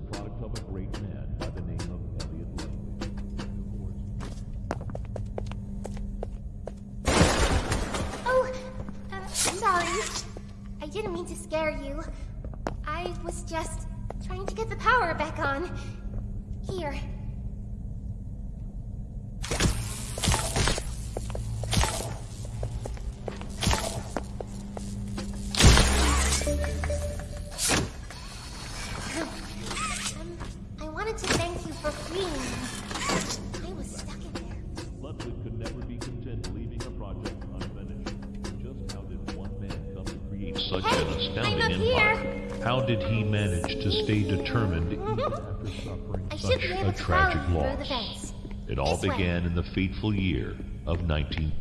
the product of a great man by the name of Elliot. Oh, uh, sorry. I didn't mean to scare you. I was just trying to get the power back on. Here. To thank you for freeing me. I was stuck in there. Ludwig could never be content leaving a project unfinished. Just how did one man come to create such Hey, an astounding I'm up empire? How did he manage to stay determined even after suffering I such be able a to tragic follow the loss? It all This way. began in the fateful year of 19...